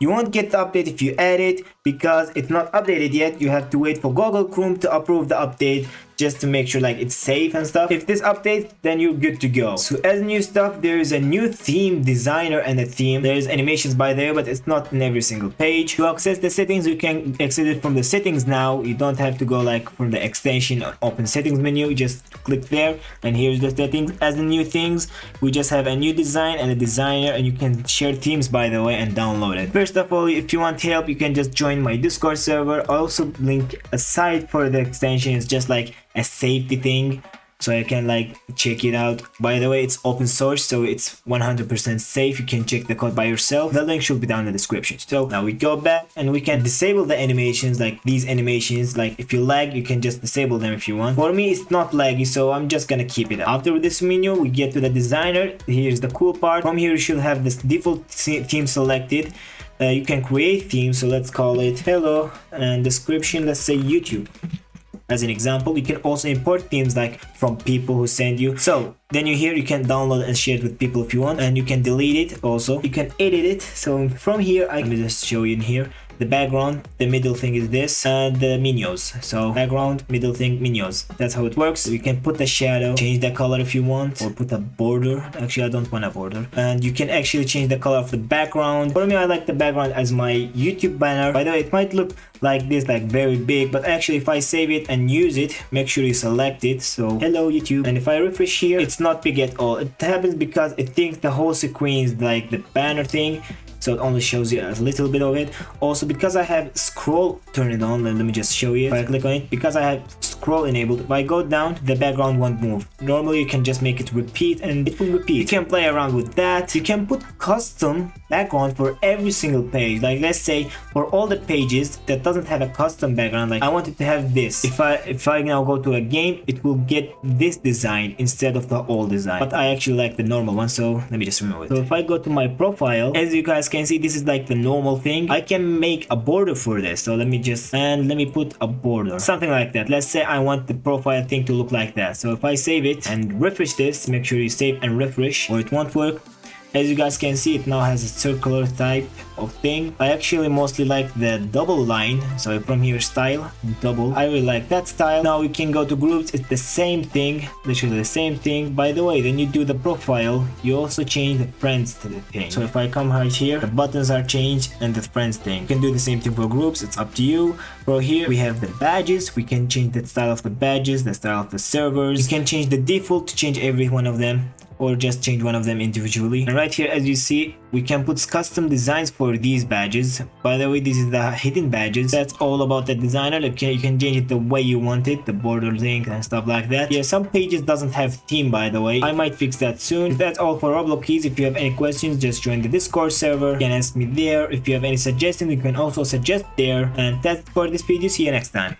You won't get the update if you add it because it's not updated yet. You have to wait for Google Chrome to approve the update just to make sure like it's safe and stuff. If this updates, then you're good to go. So as new stuff, there is a new theme designer and a theme. There's animations by there, but it's not in every single page. To access the settings, you can access it from the settings now. You don't have to go like from the extension or open settings menu. You just click there and here's the settings. As the new things, we just have a new design and a designer and you can share themes by the way and download it. First of all, if you want help, you can just join my Discord server. I also link a site for the extension. It's just like a safety thing so I can like check it out. By the way, it's open source, so it's 100% safe. You can check the code by yourself. The link should be down in the description. So now we go back and we can disable the animations, like these animations. Like if you lag, you can just disable them if you want. For me, it's not laggy, so I'm just gonna keep it. After this menu, we get to the designer. Here's the cool part. From here, you should have this default theme selected. Uh, you can create themes, so let's call it hello and description, let's say YouTube as an example you can also import themes like from people who send you. So then you here you can download and share it with people if you want and you can delete it also. You can edit it. So from here i can just show you in here. The background the middle thing is this and the menus. So background middle thing menus. That's how it works. You can put the shadow change the color if you want or put a border. Actually i don't want a border. And you can actually change the color of the background. For me i like the background as my youtube banner. By the way it might look like this like very big but actually if i save it and use it make sure you select it. So hello youtube. And if i refresh here it's not big at all it happens because it thinks the whole sequence, like the banner thing so it only shows you a little bit of it. Also because i have scroll turned on let me just show you. If i click on it. Because i have scroll enabled. If i go down the background won't move. Normally you can just make it repeat and it will repeat. You can play around with that. You can put custom background for every single page. Like let's say for all the pages that doesn't have a custom background like i wanted to have this. If i if i now go to a game it will get this design instead of the old design. But i actually like the normal one so let me just remove it. So if i go to my profile as you guys can see this is like the normal thing. I can make a border for this. So let me just and let me put a border. Something like that. Let's say i want the profile thing to look like that. So if i save it and refresh this make sure you save and refresh or it won't work as you guys can see, it now has a circular type of thing. I actually mostly like the double line. So from here, style, double. I really like that style. Now we can go to groups. It's the same thing, literally the same thing. By the way, when you do the profile, you also change the friends to the thing. So if I come right here, the buttons are changed and the friends thing. You can do the same thing for groups. It's up to you. For here, we have the badges. We can change the style of the badges, the style of the servers. You can change the default to change every one of them or just change one of them individually. And right here as you see we can put custom designs for these badges. By the way this is the hidden badges. That's all about the designer. Okay you can change it the way you want it the border link and stuff like that. Yeah some pages doesn't have theme by the way. I might fix that soon. That's all for roblox keys if you have any questions just join the discord server. You can ask me there. If you have any suggestions you can also suggest there. And that's for this video. See you next time